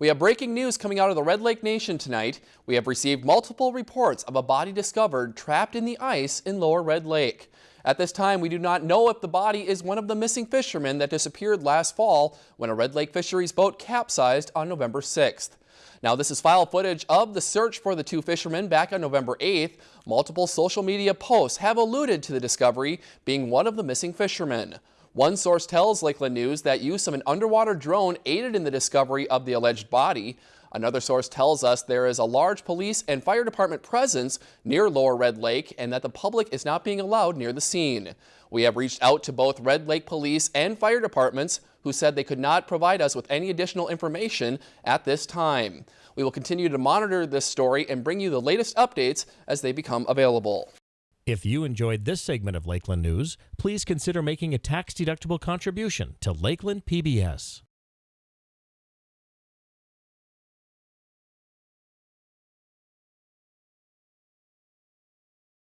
We have breaking news coming out of the Red Lake Nation tonight. We have received multiple reports of a body discovered trapped in the ice in Lower Red Lake. At this time, we do not know if the body is one of the missing fishermen that disappeared last fall when a Red Lake Fisheries boat capsized on November 6th. Now, this is file footage of the search for the two fishermen back on November 8th. Multiple social media posts have alluded to the discovery being one of the missing fishermen. One source tells Lakeland News that use of an underwater drone aided in the discovery of the alleged body. Another source tells us there is a large police and fire department presence near Lower Red Lake and that the public is not being allowed near the scene. We have reached out to both Red Lake Police and fire departments who said they could not provide us with any additional information at this time. We will continue to monitor this story and bring you the latest updates as they become available. If you enjoyed this segment of Lakeland News, please consider making a tax-deductible contribution to Lakeland PBS.